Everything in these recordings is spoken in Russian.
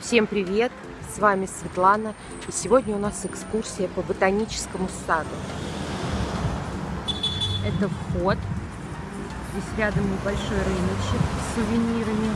Всем привет! С вами Светлана. И сегодня у нас экскурсия по ботаническому саду. Это вход. Здесь рядом небольшой рыночек с сувенирами.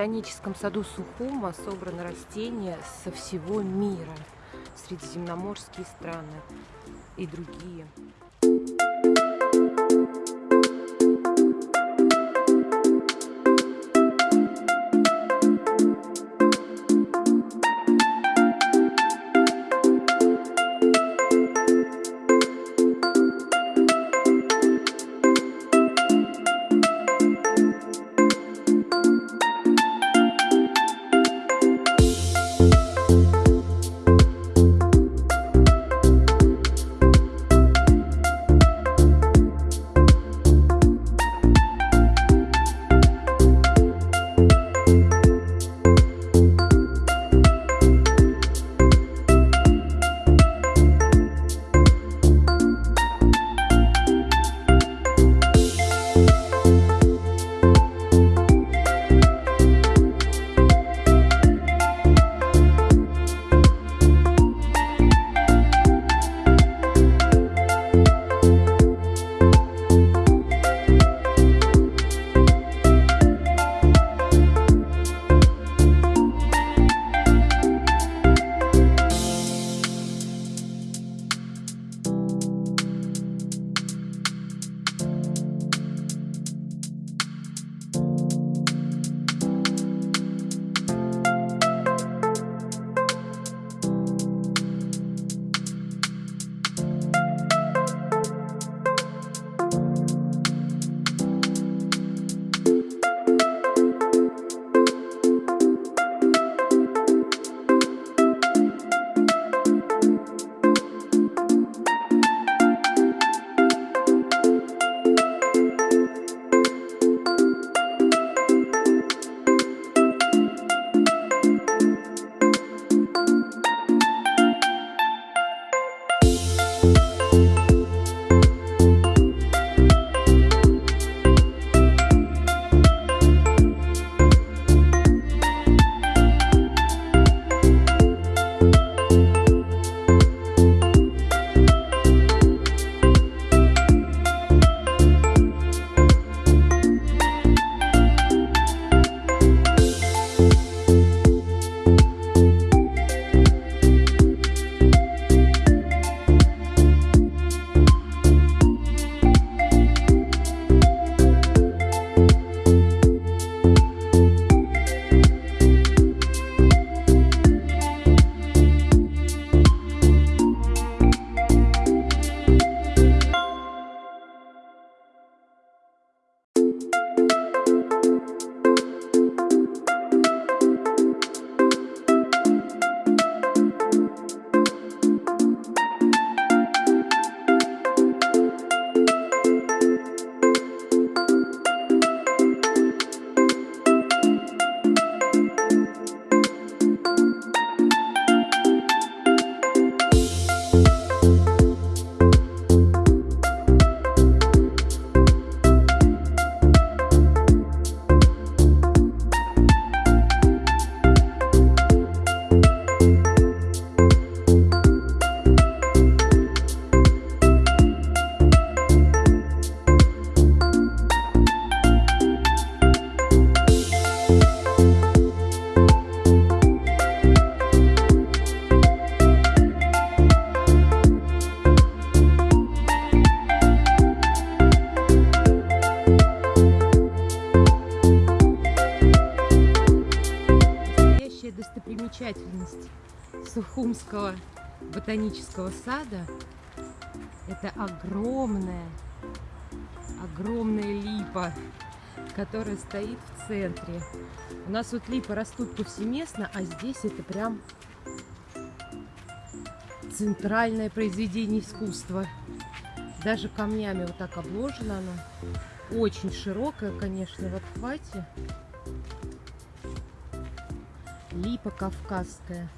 Ботаническом саду Сухума собраны растения со всего мира, средиземноморские страны и другие. Ботанического сада. Это огромная, огромная липа, которая стоит в центре. У нас вот липы растут повсеместно, а здесь это прям центральное произведение искусства. Даже камнями вот так обложено оно. Очень широкое, конечно, в обхвате. Липа кавказская.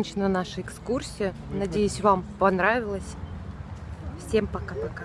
Закончена наша экскурсия. Надеюсь, вам понравилось. Всем пока-пока.